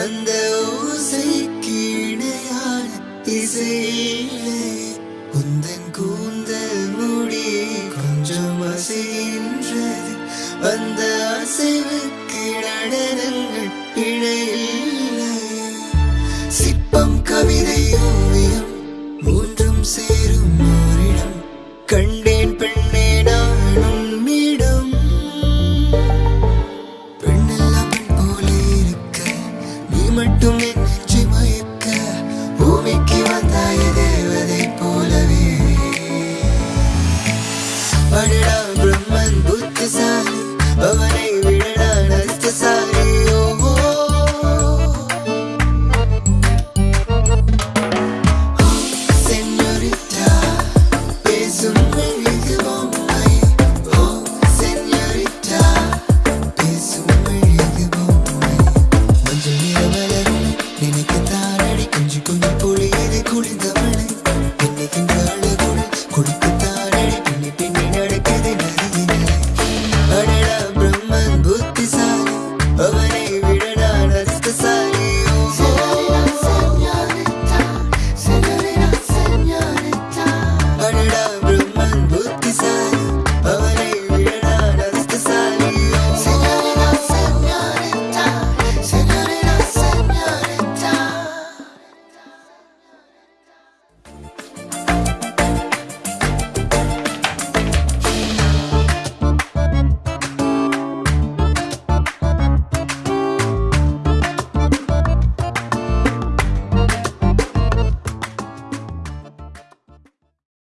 அந்த ஓசைக்கு இணையான இசையிலே உந்தன் கூந்தல் முடி கொஞ்சம் அசைகின்றது. அந்த அசைவுக்கு நடனங்கள் இணையில்லை சிற்பம் கவிதை ஓவியம் மூன்றும் சேரும் ஓரிடம். கண்டேன் குளிந்தவளை